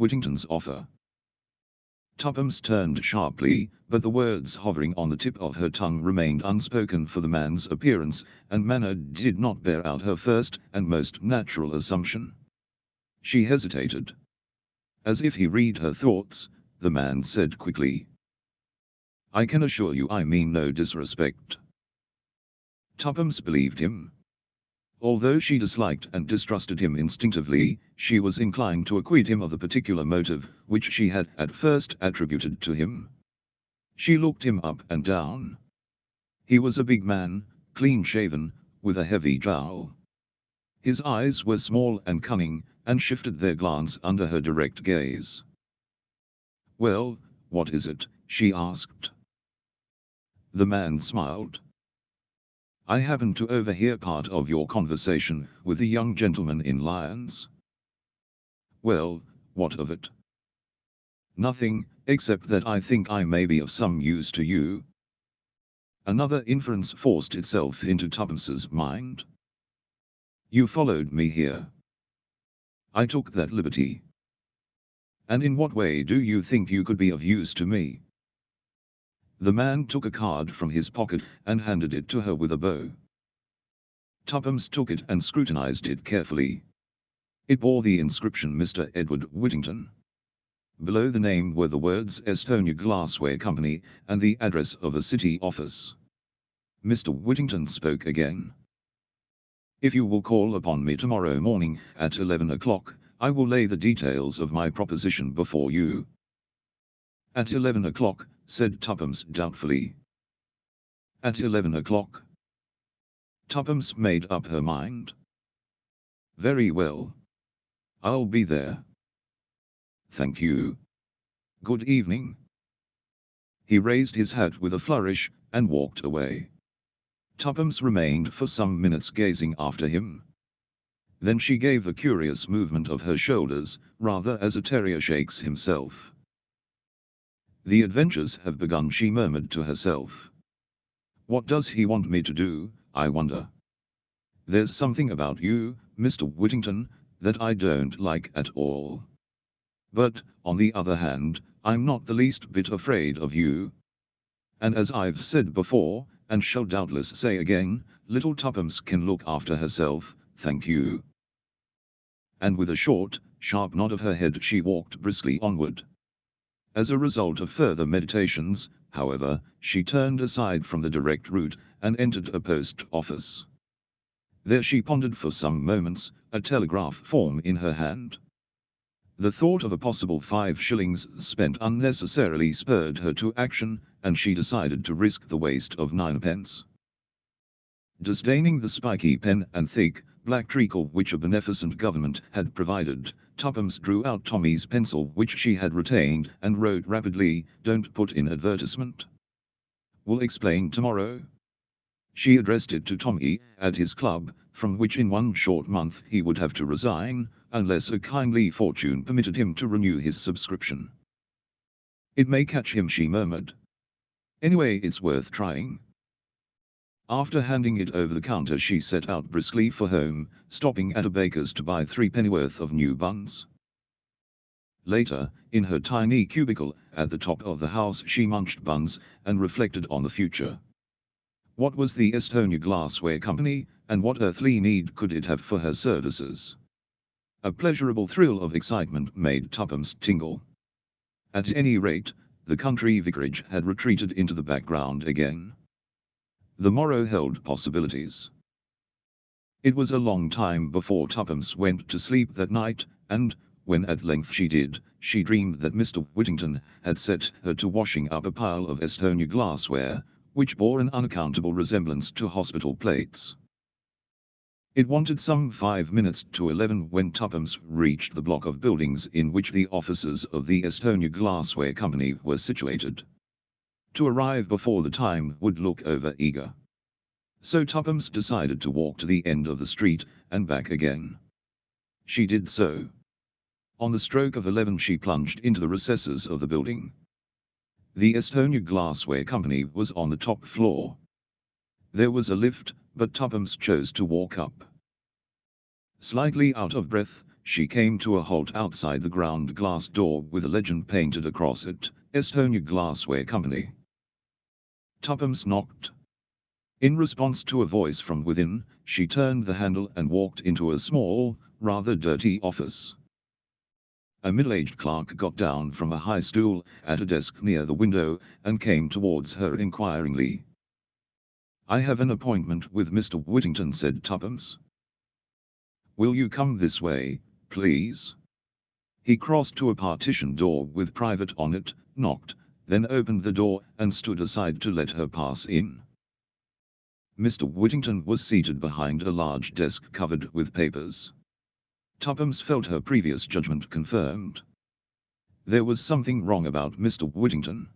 Whittington's offer. Tuppence turned sharply, but the words hovering on the tip of her tongue remained unspoken for the man's appearance and manner did not bear out her first and most natural assumption. She hesitated. As if he read her thoughts, the man said quickly. I can assure you I mean no disrespect. Tuppence believed him. Although she disliked and distrusted him instinctively, she was inclined to acquit him of the particular motive which she had at first attributed to him. She looked him up and down. He was a big man, clean-shaven, with a heavy jowl. His eyes were small and cunning, and shifted their glance under her direct gaze. Well, what is it? she asked. The man smiled. I happened to overhear part of your conversation with the young gentleman in Lyons. Well, what of it? Nothing, except that I think I may be of some use to you. Another inference forced itself into Tuppence's mind. You followed me here. I took that liberty. And in what way do you think you could be of use to me? The man took a card from his pocket and handed it to her with a bow. Tuppence took it and scrutinized it carefully. It bore the inscription Mr. Edward Whittington. Below the name were the words Esthonia Glassware Company and the address of a city office. Mr. Whittington spoke again. If you will call upon me tomorrow morning at 11 o'clock, I will lay the details of my proposition before you. At 11 o'clock, said Tuppence doubtfully. At eleven o'clock. Tuppence made up her mind. Very well. I'll be there. Thank you. Good evening. He raised his hat with a flourish, and walked away. Tuppence remained for some minutes gazing after him. Then she gave a curious movement of her shoulders, rather as a terrier shakes himself. The adventures have begun she murmured to herself. What does he want me to do, I wonder? There's something about you, Mr. Whittington, that I don't like at all. But, on the other hand, I'm not the least bit afraid of you. And as I've said before, and shall doubtless say again, little Tuppence can look after herself, thank you. And with a short, sharp nod of her head she walked briskly onward. As a result of further meditations, however, she turned aside from the direct route and entered a post office. There she pondered for some moments, a telegraph form in her hand. The thought of a possible five shillings spent unnecessarily spurred her to action, and she decided to risk the waste of ninepence. Disdaining the spiky pen and thick, black treacle which a beneficent government had provided, Tuppence drew out Tommy's pencil which she had retained and wrote rapidly, don't put in advertisement. Will explain tomorrow. She addressed it to Tommy, at his club, from which in one short month he would have to resign, unless a kindly fortune permitted him to renew his subscription. It may catch him she murmured. Anyway it's worth trying. After handing it over the counter she set out briskly for home, stopping at a baker's to buy three pennyworth of new buns. Later, in her tiny cubicle, at the top of the house she munched buns, and reflected on the future. What was the Esthonia Glassware Company, and what earthly need could it have for her services? A pleasurable thrill of excitement made Tuppence tingle. At any rate, the country vicarage had retreated into the background again. The morrow held possibilities. It was a long time before Tuppence went to sleep that night, and, when at length she did, she dreamed that Mr. Whittington had set her to washing up a pile of Esthonia glassware, which bore an unaccountable resemblance to hospital plates. It wanted some five minutes to eleven when Tuppence reached the block of buildings in which the offices of the Esthonia Glassware Company were situated to arrive before the time would look over eager. So Tuppence decided to walk to the end of the street, and back again. She did so. On the stroke of eleven she plunged into the recesses of the building. The Esthonia Glassware Company was on the top floor. There was a lift, but Tuppence chose to walk up. Slightly out of breath, she came to a halt outside the ground glass door with a legend painted across it, Esthonia Glassware Company. Tuppence knocked. In response to a voice from within, she turned the handle and walked into a small, rather dirty office. A middle-aged clerk got down from a high stool at a desk near the window and came towards her inquiringly. I have an appointment with Mr. Whittington said Tuppence. Will you come this way, please? He crossed to a partition door with private on it, knocked, then opened the door and stood aside to let her pass in. Mr. Whittington was seated behind a large desk covered with papers. Tuppence felt her previous judgment confirmed. There was something wrong about Mr. Whittington.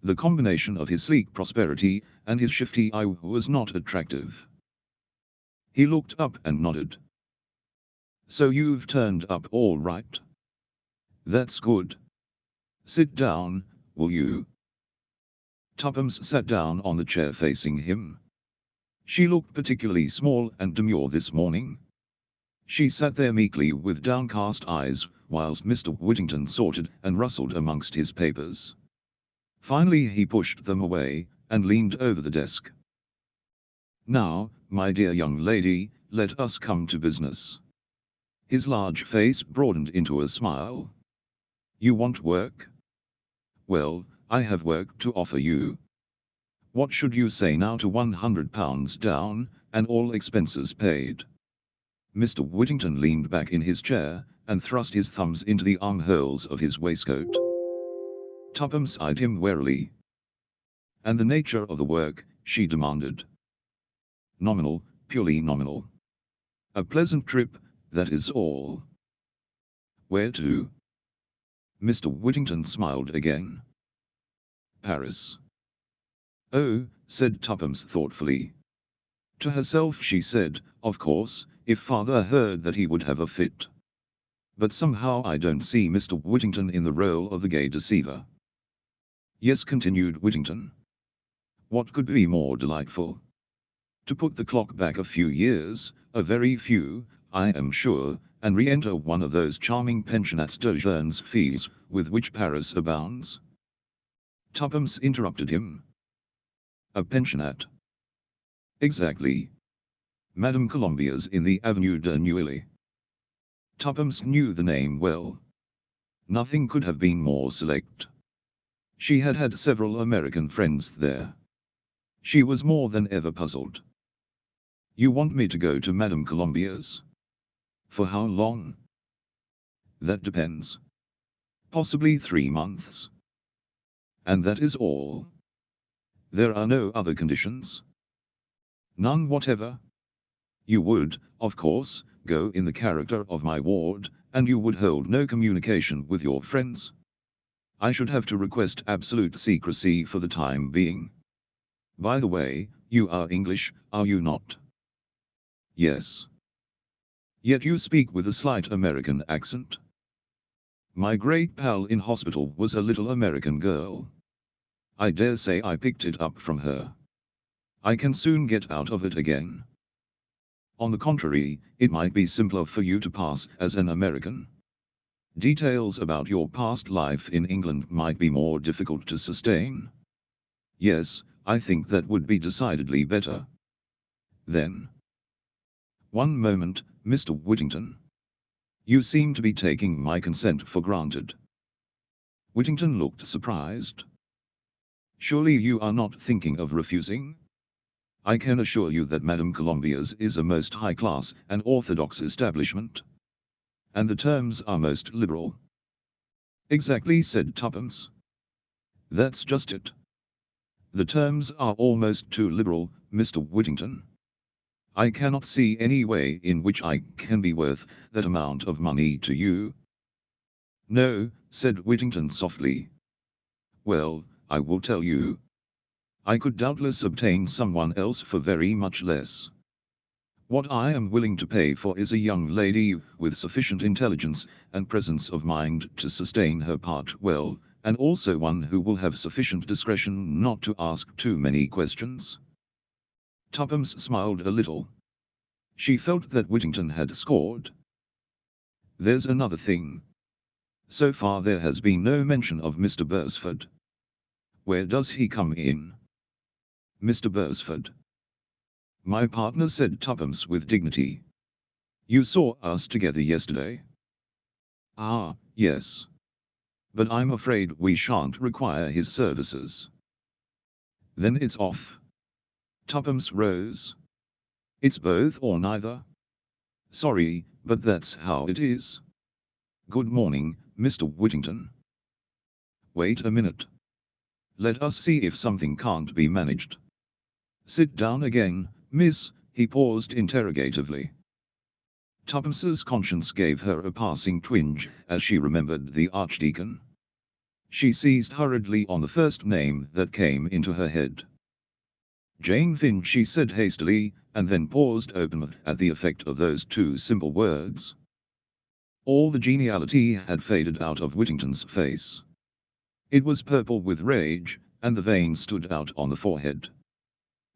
The combination of his sleek prosperity and his shifty eye was not attractive. He looked up and nodded. So you've turned up all right. That's good. Sit down, will you? Mm. Tuppence sat down on the chair facing him. She looked particularly small and demure this morning. She sat there meekly with downcast eyes, whilst Mr. Whittington sorted and rustled amongst his papers. Finally he pushed them away, and leaned over the desk. Now, my dear young lady, let us come to business. His large face broadened into a smile. You want work? Well, I have work to offer you. What should you say now to £100 down, and all expenses paid? Mr. Whittington leaned back in his chair, and thrust his thumbs into the armholes of his waistcoat. Tuppence eyed him warily. And the nature of the work, she demanded. Nominal, purely nominal. A pleasant trip, that is all. Where to? Mr. Whittington smiled again. Paris. Oh, said Tuppence thoughtfully. To herself she said, of course, if father heard that he would have a fit. But somehow I don't see Mr. Whittington in the role of the gay deceiver. Yes continued Whittington. What could be more delightful? To put the clock back a few years, a very few, I am sure, and re-enter one of those charming pensionnats de jeunes filles, with which Paris abounds. Tuppence interrupted him. A pensionnat. Exactly. Madame Colombier's in the Avenue de Neuilly. Tuppence knew the name well. Nothing could have been more select. She had had several American friends there. She was more than ever puzzled. You want me to go to Madame Colombier's? For how long? That depends. Possibly three months. And that is all. There are no other conditions. None whatever. You would, of course, go in the character of my ward, and you would hold no communication with your friends. I should have to request absolute secrecy for the time being. By the way, you are English, are you not? Yes. Yet you speak with a slight American accent. My great pal in hospital was a little American girl. I dare say I picked it up from her. I can soon get out of it again. On the contrary, it might be simpler for you to pass as an American. Details about your past life in England might be more difficult to sustain. Yes, I think that would be decidedly better. Then. One moment, Mr. Whittington. You seem to be taking my consent for granted. Whittington looked surprised. Surely you are not thinking of refusing? I can assure you that Madame Colombier's is a most high-class and orthodox establishment. And the terms are most liberal. Exactly said Tuppence. That's just it. The terms are almost too liberal, Mr. Whittington. I cannot see any way in which I can be worth that amount of money to you. No, said Whittington softly. Well, I will tell you. I could doubtless obtain someone else for very much less. What I am willing to pay for is a young lady with sufficient intelligence and presence of mind to sustain her part well, and also one who will have sufficient discretion not to ask too many questions. Tuppence smiled a little. She felt that Whittington had scored. There's another thing. So far there has been no mention of Mr. Beresford. Where does he come in? Mr. Beresford. My partner said Tuppence with dignity. You saw us together yesterday. Ah, yes. But I'm afraid we shan't require his services. Then it's off. Tuppence rose. It's both or neither. Sorry, but that's how it is. Good morning, Mr. Whittington. Wait a minute. Let us see if something can't be managed. Sit down again, miss, he paused interrogatively. Tuppence's conscience gave her a passing twinge as she remembered the Archdeacon. She seized hurriedly on the first name that came into her head. Jane Finn she said hastily, and then paused open at the effect of those two simple words. All the geniality had faded out of Whittington's face. It was purple with rage, and the veins stood out on the forehead.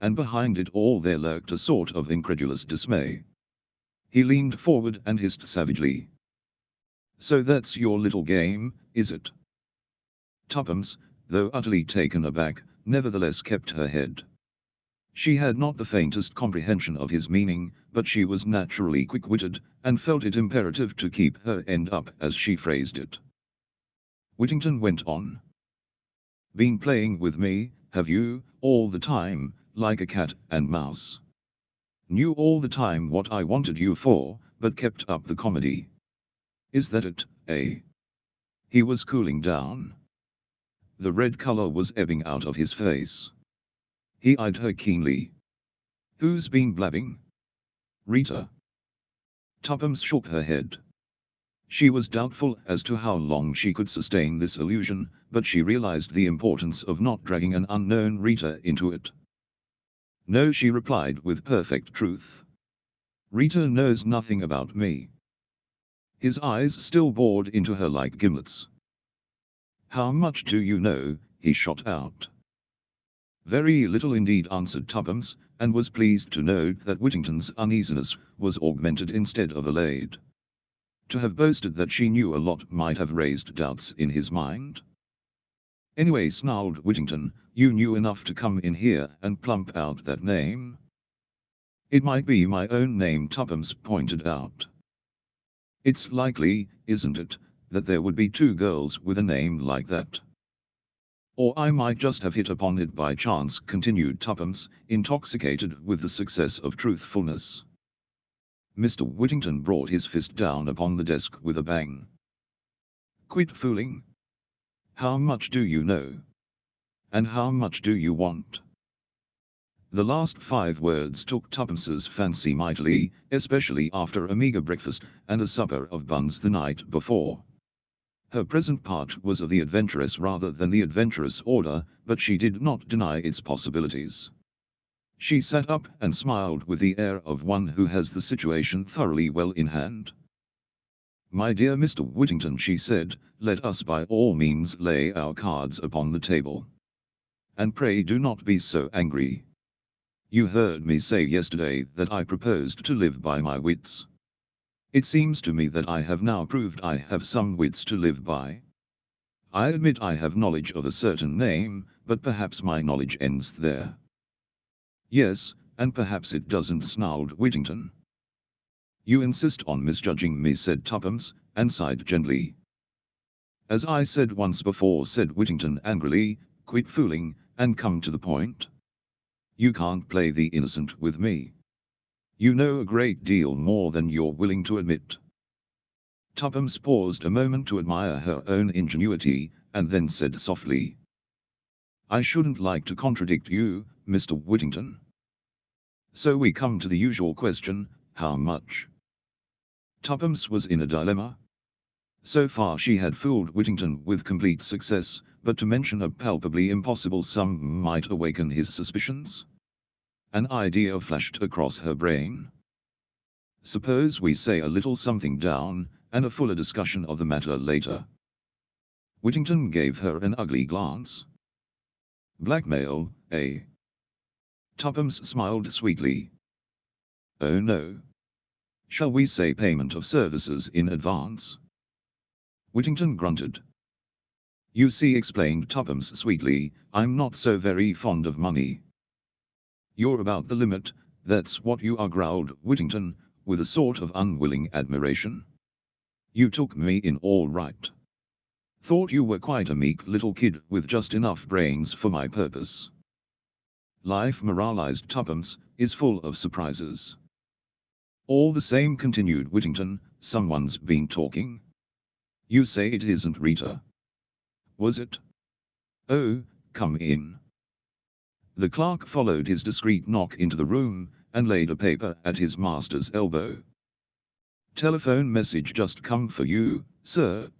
And behind it all there lurked a sort of incredulous dismay. He leaned forward and hissed savagely. So that's your little game, is it? Tuppence, though utterly taken aback, nevertheless kept her head. She had not the faintest comprehension of his meaning, but she was naturally quick-witted, and felt it imperative to keep her end up as she phrased it. Whittington went on. Been playing with me, have you, all the time, like a cat and mouse? Knew all the time what I wanted you for, but kept up the comedy. Is that it, eh? He was cooling down. The red color was ebbing out of his face. He eyed her keenly. Who's been blabbing? Rita. Tuppence shook her head. She was doubtful as to how long she could sustain this illusion, but she realized the importance of not dragging an unknown Rita into it. No, she replied with perfect truth. Rita knows nothing about me. His eyes still bored into her like gimlets. How much do you know, he shot out. Very little indeed answered Tuppence, and was pleased to note that Whittington's uneasiness was augmented instead of allayed. To have boasted that she knew a lot might have raised doubts in his mind. Anyway snarled Whittington, you knew enough to come in here and plump out that name. It might be my own name Tuppence pointed out. It's likely, isn't it, that there would be two girls with a name like that. Or I might just have hit upon it by chance, continued Tuppence, intoxicated with the success of truthfulness. Mr. Whittington brought his fist down upon the desk with a bang. Quit fooling. How much do you know? And how much do you want? The last five words took Tuppence's fancy mightily, especially after a meagre breakfast and a supper of buns the night before. Her present part was of the adventuress rather than the adventurous order, but she did not deny its possibilities. She sat up and smiled with the air of one who has the situation thoroughly well in hand. My dear Mr. Whittington, she said, let us by all means lay our cards upon the table. And pray do not be so angry. You heard me say yesterday that I proposed to live by my wits. It seems to me that I have now proved I have some wits to live by. I admit I have knowledge of a certain name, but perhaps my knowledge ends there. Yes, and perhaps it doesn't snarled Whittington. You insist on misjudging me said Tuppence, and sighed gently. As I said once before said Whittington angrily, quit fooling, and come to the point. You can't play the innocent with me. You know a great deal more than you're willing to admit. Tuppence paused a moment to admire her own ingenuity, and then said softly. I shouldn't like to contradict you, Mr. Whittington. So we come to the usual question, how much? Tuppence was in a dilemma. So far she had fooled Whittington with complete success, but to mention a palpably impossible sum might awaken his suspicions. An idea flashed across her brain. Suppose we say a little something down, and a fuller discussion of the matter later. Whittington gave her an ugly glance. Blackmail, eh? Tuppence smiled sweetly. Oh no. Shall we say payment of services in advance? Whittington grunted. You see, explained Tuppence sweetly, I'm not so very fond of money. You're about the limit, that's what you are, growled Whittington, with a sort of unwilling admiration. You took me in all right. Thought you were quite a meek little kid with just enough brains for my purpose. Life, moralized Tuppence, is full of surprises. All the same, continued Whittington, someone's been talking. You say it isn't Rita. Was it? Oh, come in. The clerk followed his discreet knock into the room, and laid a paper at his master's elbow. Telephone message just come for you, sir.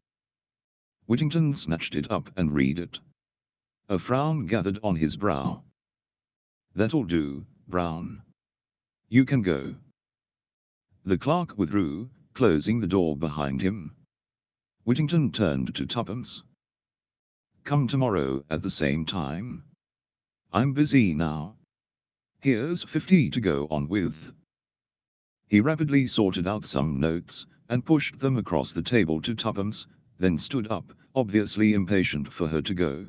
Whittington snatched it up and read it. A frown gathered on his brow. That'll do, Brown. You can go. The clerk withdrew, closing the door behind him. Whittington turned to Tuppence. Come tomorrow at the same time. I'm busy now. Here's fifty to go on with. He rapidly sorted out some notes, and pushed them across the table to Tuppence, then stood up, obviously impatient for her to go.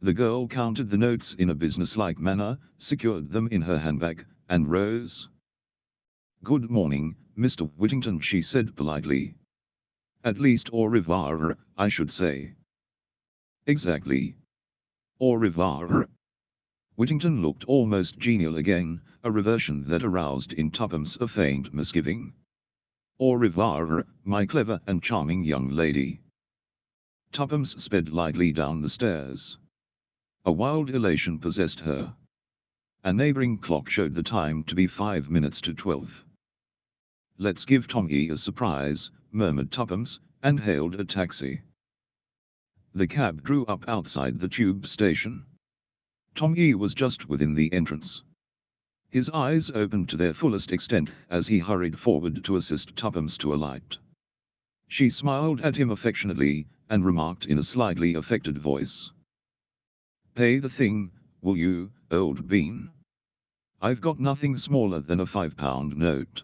The girl counted the notes in a businesslike manner, secured them in her handbag, and rose. Good morning, Mr. Whittington, she said politely. At least au revoir, I should say. Exactly. Au revoir. Whittington looked almost genial again, a reversion that aroused in Tuppence a faint misgiving. Au revoir, my clever and charming young lady. Tuppence sped lightly down the stairs. A wild elation possessed her. A neighboring clock showed the time to be five minutes to twelve. Let's give Tommy a surprise, murmured Tuppence, and hailed a taxi. The cab drew up outside the tube station. Tommy was just within the entrance. His eyes opened to their fullest extent as he hurried forward to assist Tuppence to alight. She smiled at him affectionately, and remarked in a slightly affected voice. Pay the thing, will you, old bean? I've got nothing smaller than a five-pound note.